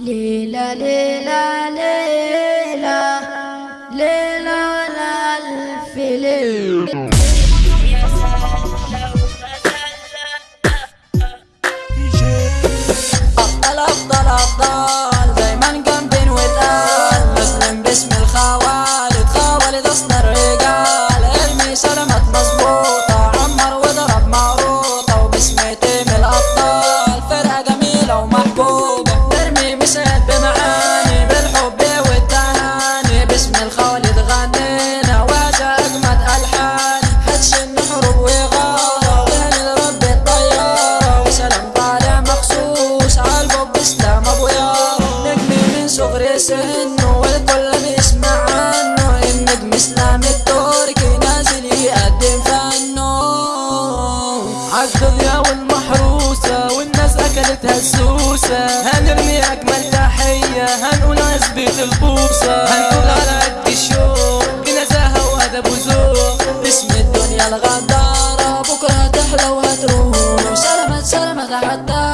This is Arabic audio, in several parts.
ليلى ليلى ليلى ليلى الألف ليلة والكل بيسمع عنه النجم اسلام التركي نازل يقدم فنه. عالدنيا والمحروسة والناس أكلتها السوسة هنرمي أجمل تحية هنقول عزبة البوسة هنقول على قد الشوق بنزاهة وأدب وذوق. باسم الدنيا الغدارة بكرة هتحلى وهتروح سلامات سلامات عالدكة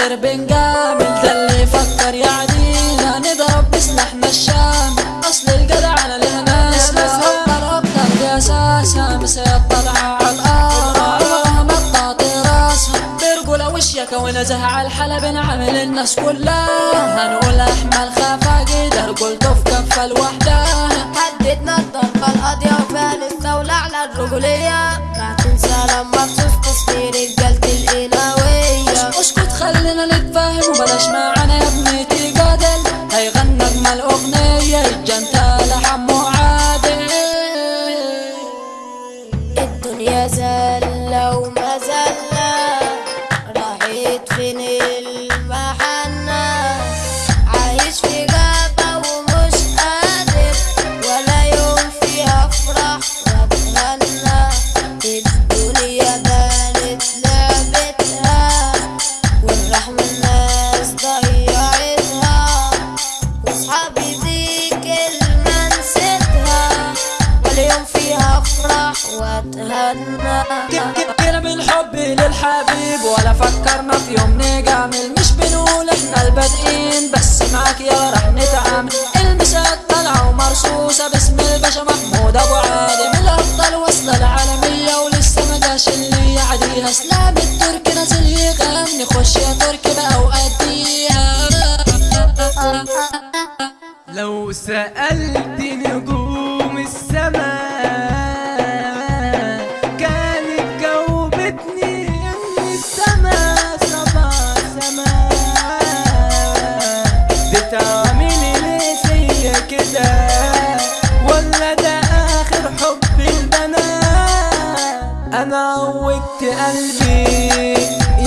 الخير بنجامل ده اللي يفكر يعدينا نضرب بسلاحنا الشامل أصل الجدع أنا لها ناس ناسها أبطال يا ساسة مسير طالعة على الأرض. وهم الطاطي راسها برجولة وشيكة ونزه على الحلب نعمل الناس كلها. هنقول أحمل خفاجي ده رجولته في كفة لوحدها فين المحنة عايش في غابة ومش قادر ولا يوم فيها افرح واتغنى الدنيا بانت لعبتها والرحمة الناس ضيعتها. وأصحابي دي كلمة نسيتها واليوم فيها افرح واتهنى كده بالحب للحبيب ولا فكرنا في يوم نجامل. مش بنقول إحنا البادئين بس معاك يا رح نتعامل. المسات طالعة ومرصوصة باسم الباشا محمود أبو عادي من الابطال وصلة العالمية ولسه ما جاش اللي يعديها. إسلام التركي نازل يغني. خش يا تركي بقى وأديها. لو سألت بتعملي ليه فيا كده؟ ولا ده آخر حب البنات؟ أنا عودت قلبي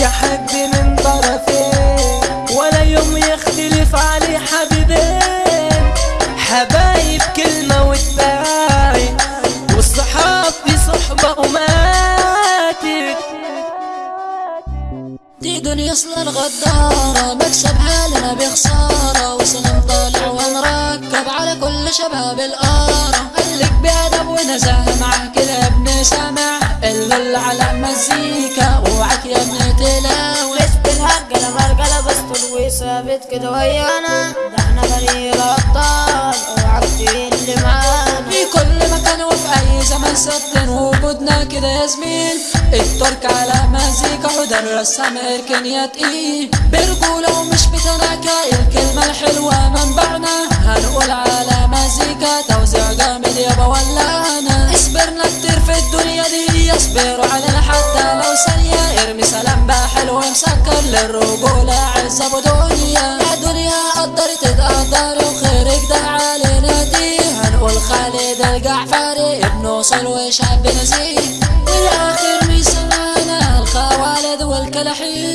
يا حد من طرفين ولا يوم يختلف عليه حبيبين دي دنيا اصل الغدارة. مكسب حالنا بخسارة وسلام طالع ونركب على كل شباب القارة قالك بأدب ونزاهة معاه كده ابن سامع اللي على مزيكا. وعك يا ابن تلاوي مش بالهرجلة مرجلة بس وثابت كده ويانا ده إحنا فريق الأبطال. أوعك اللي معانا في كل مكان وفي أي زمن ثابتين وجودنا كده يا زميل. الترك على مزيكا حضر رسام اركن يا تقيل. برجولة ومش بتناكة الكلمة الحلوة منبعنا هنقول على مزيكا توزيع جامد يابا ولانا اصبرنا كتير في الدنيا دي يصبروا علينا حتى لو ثانية. ارمي سلام بقى حلو مسكر للرجولة عز ابو دنيا يا دنيا قدرت تقدر وخيرك ده علينا دي. خالد الجعفري ابن وصل وشاب نزيه والآخر ميسانا الخوالد والكلاحين